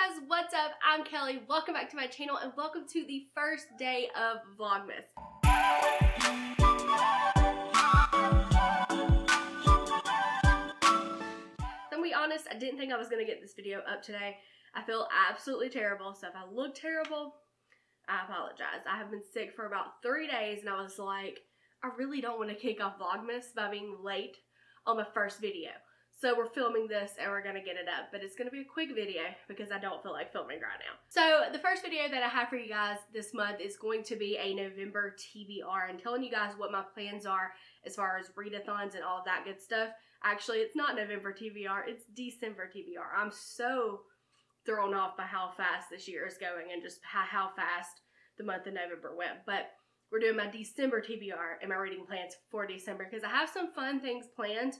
guys, what's up? I'm Kelly. Welcome back to my channel and welcome to the first day of Vlogmas. To be honest, I didn't think I was going to get this video up today. I feel absolutely terrible, so if I look terrible, I apologize. I have been sick for about three days and I was like, I really don't want to kick off Vlogmas by being late on my first video. So we're filming this and we're gonna get it up, but it's gonna be a quick video because I don't feel like filming right now. So the first video that I have for you guys this month is going to be a November TBR and telling you guys what my plans are as far as readathons and all of that good stuff. Actually, it's not November TBR, it's December TBR. I'm so thrown off by how fast this year is going and just how, how fast the month of November went. But we're doing my December TBR and my reading plans for December because I have some fun things planned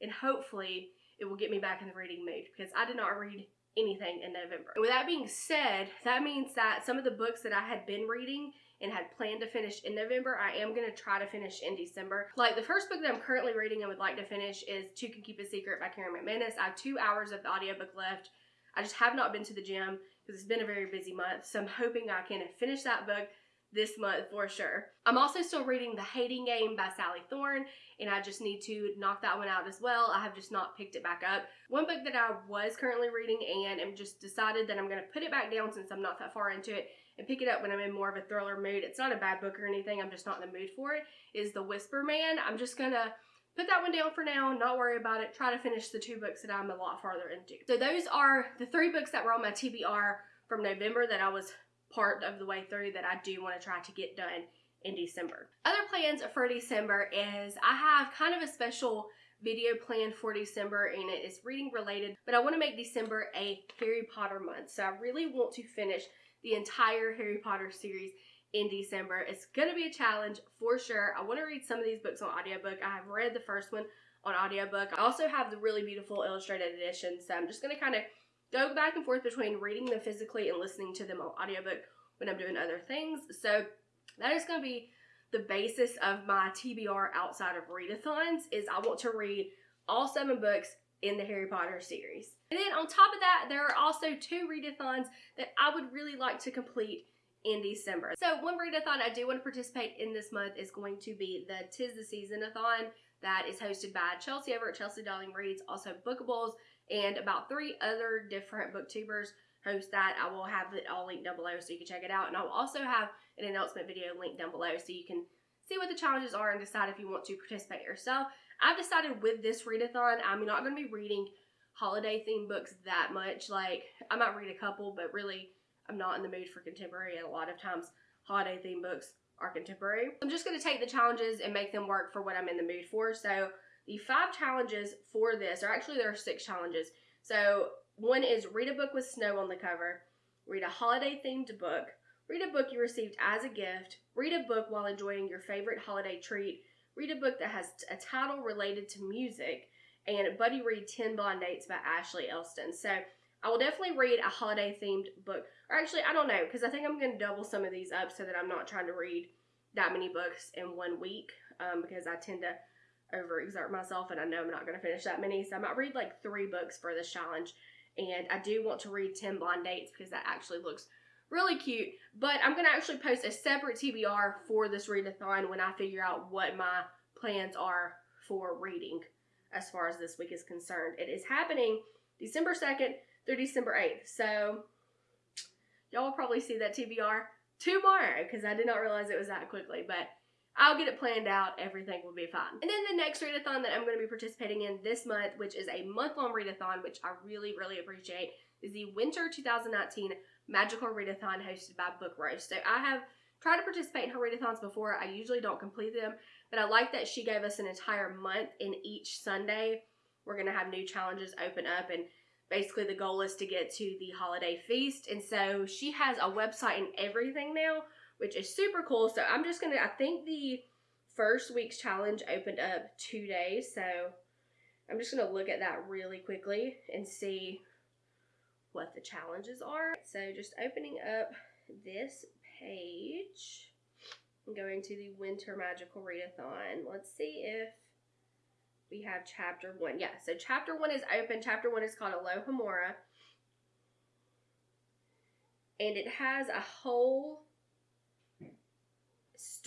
and hopefully it will get me back in the reading mood because I did not read anything in November. And with that being said, that means that some of the books that I had been reading and had planned to finish in November, I am going to try to finish in December. Like the first book that I'm currently reading and would like to finish is Two Can Keep a Secret by Karen McManus. I have two hours of the audiobook left. I just have not been to the gym because it's been a very busy month. So I'm hoping I can finish that book this month for sure. I'm also still reading The Hating Game by Sally Thorne, and I just need to knock that one out as well. I have just not picked it back up. One book that I was currently reading and am just decided that I'm going to put it back down since I'm not that far into it and pick it up when I'm in more of a thriller mood. It's not a bad book or anything, I'm just not in the mood for it, is The Whisper Man. I'm just going to put that one down for now, not worry about it, try to finish the two books that I'm a lot farther into. So those are the three books that were on my TBR from November that I was part of the way through that I do want to try to get done in December. Other plans for December is I have kind of a special video planned for December and it is reading related, but I want to make December a Harry Potter month. So I really want to finish the entire Harry Potter series in December. It's going to be a challenge for sure. I want to read some of these books on audiobook. I have read the first one on audiobook. I also have the really beautiful illustrated edition, so I'm just going to kind of go back and forth between reading them physically and listening to them on audiobook when I'm doing other things. So that is going to be the basis of my TBR outside of readathons is I want to read all seven books in the Harry Potter series. And then on top of that, there are also two readathons that I would really like to complete in December. So one readathon I do want to participate in this month is going to be the Tis the Season-a-thon that is hosted by Chelsea over at Chelsea Dolling Reads, also Bookables, and about three other different booktubers host that. I will have it all linked down below so you can check it out. And I will also have an announcement video linked down below so you can see what the challenges are and decide if you want to participate yourself. I've decided with this readathon, I'm not going to be reading holiday themed books that much. Like, I might read a couple, but really, I'm not in the mood for contemporary. And a lot of times, holiday themed books are contemporary. I'm just going to take the challenges and make them work for what I'm in the mood for. So, the five challenges for this, or actually there are six challenges. So one is read a book with snow on the cover, read a holiday themed book, read a book you received as a gift, read a book while enjoying your favorite holiday treat, read a book that has a title related to music, and Buddy Read 10 Blind Dates by Ashley Elston. So I will definitely read a holiday themed book. Or actually, I don't know, because I think I'm going to double some of these up so that I'm not trying to read that many books in one week um, because I tend to overexert myself and I know I'm not going to finish that many. So I might read like three books for this challenge. And I do want to read 10 Blind Dates because that actually looks really cute. But I'm going to actually post a separate TBR for this readathon when I figure out what my plans are for reading as far as this week is concerned. It is happening December 2nd through December 8th. So y'all will probably see that TBR tomorrow because I did not realize it was that quickly. But I'll get it planned out. Everything will be fine. And then the next readathon that I'm going to be participating in this month, which is a month-long readathon, which I really, really appreciate, is the Winter 2019 Magical Readathon hosted by Book Roast. So I have tried to participate in her readathons before. I usually don't complete them, but I like that she gave us an entire month in each Sunday. We're going to have new challenges open up and basically the goal is to get to the holiday feast. And so she has a website and everything now which is super cool. So I'm just gonna, I think the first week's challenge opened up two days. So I'm just gonna look at that really quickly and see what the challenges are. So just opening up this page and going to the Winter Magical Readathon. Let's see if we have chapter one. Yeah, so chapter one is open. Chapter one is called Alohomora. and it has a whole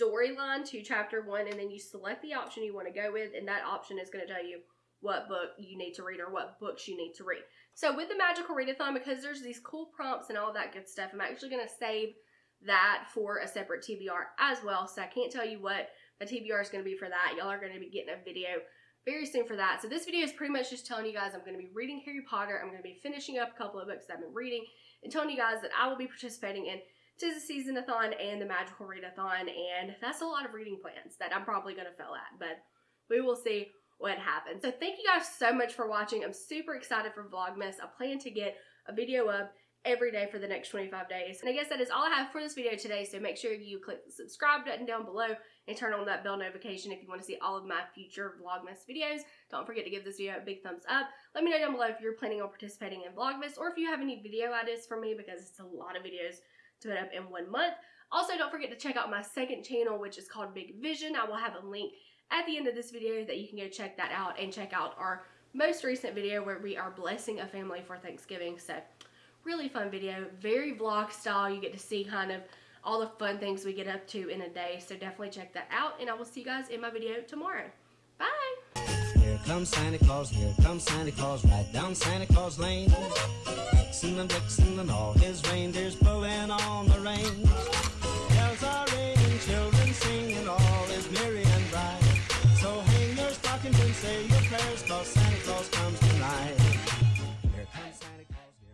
storyline to chapter one, and then you select the option you want to go with, and that option is going to tell you what book you need to read or what books you need to read. So with the magical readathon, because there's these cool prompts and all that good stuff, I'm actually going to save that for a separate TBR as well. So I can't tell you what the TBR is going to be for that. Y'all are going to be getting a video very soon for that. So this video is pretty much just telling you guys I'm going to be reading Harry Potter. I'm going to be finishing up a couple of books that I've been reading and telling you guys that I will be participating in Tis the Season-a-thon and the Magical Readathon. And that's a lot of reading plans that I'm probably to fail at. But we will see what happens. So thank you guys so much for watching. I'm super excited for Vlogmas. I plan to get a video up every day for the next 25 days. And I guess that is all I have for this video today, so make sure you click the subscribe button down below and turn on that bell notification if you want to see all of my future Vlogmas videos. Don't forget to give this video a big thumbs up. Let me know down below if you're planning on participating in Vlogmas or if you have any video ideas for me because it's a lot of videos to put up in one month. Also, don't forget to check out my second channel, which is called Big Vision. I will have a link at the end of this video that you can go check that out and check out our most recent video where we are blessing a family for Thanksgiving. So really fun video, very vlog style. You get to see kind of all the fun things we get up to in a day. So definitely check that out and I will see you guys in my video tomorrow. Bye! Here comes Santa Claus, here comes Santa Claus, right down Santa Claus Lane. Vixen and Blitzen and all his reindeers pulling.